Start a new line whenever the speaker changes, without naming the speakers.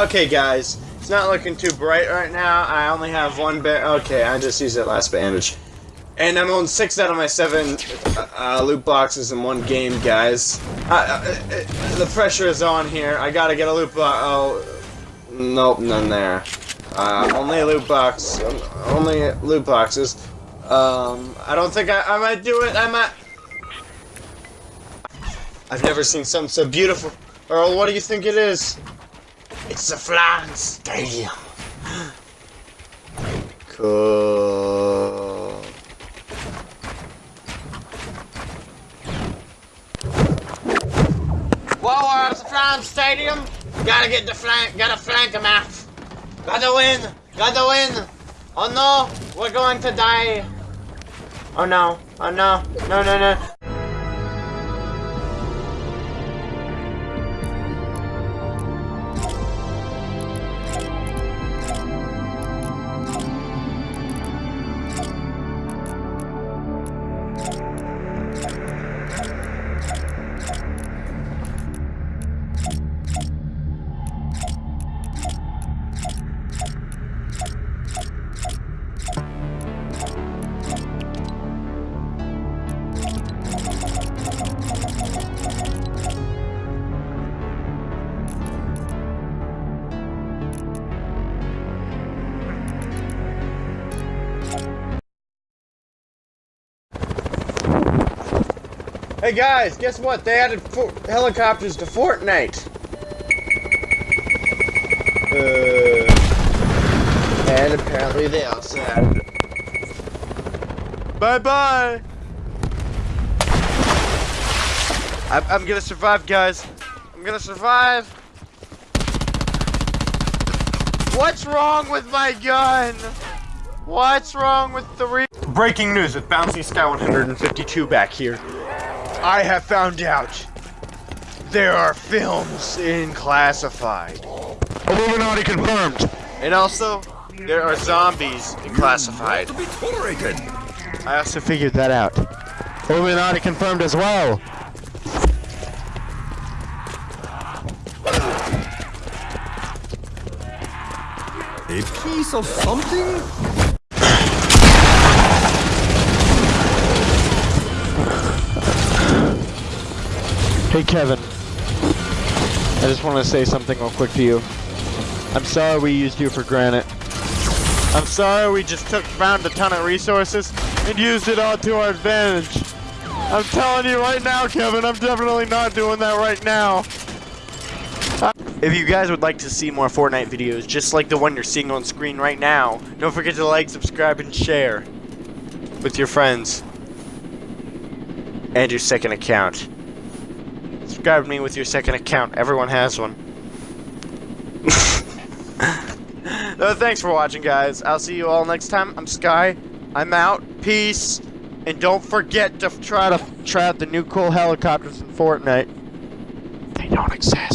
Okay, guys, it's not looking too bright right now. I only have one bit. Okay, I just used that last bandage. And I'm on six out of my seven uh, uh, loot boxes in one game, guys. Uh, uh, the pressure is on here. I gotta get a loot box. Oh, nope, none there. Uh, only loot box. Only loot boxes. Um, I don't think I, I might do it. I might. I've never seen something so beautiful. Earl, what do you think it is? It's the Flan Stadium. Cool. Whoa, we're the Flan Stadium. Gotta get the flank, gotta flank him out. Gotta win, gotta win. Oh no, we're going to die. Oh no, oh no, no, no, no. Hey guys, guess what? They added helicopters to Fortnite. Uh, and apparently they also added. Bye bye. I'm, I'm gonna survive, guys. I'm gonna survive. What's wrong with my gun? What's wrong with the re- Breaking news with Bouncy Sky 152 back here. I have found out there are films in classified.
Illuminati confirmed.
And also, there are zombies in classified. I also figured that out.
Illuminati confirmed as well.
A piece of something?
Hey Kevin, I just want to say something real quick to you. I'm sorry we used you for granted. I'm sorry we just took found a ton of resources and used it all to our advantage. I'm telling you right now, Kevin, I'm definitely not doing that right now.
If you guys would like to see more Fortnite videos, just like the one you're seeing on screen right now, don't forget to like, subscribe, and share with your friends and your second account subscribe to me with your second account. Everyone has one. no, thanks for watching, guys. I'll see you all next time. I'm Sky. I'm out. Peace. And don't forget to try to try out the new cool helicopters in Fortnite. They don't exist.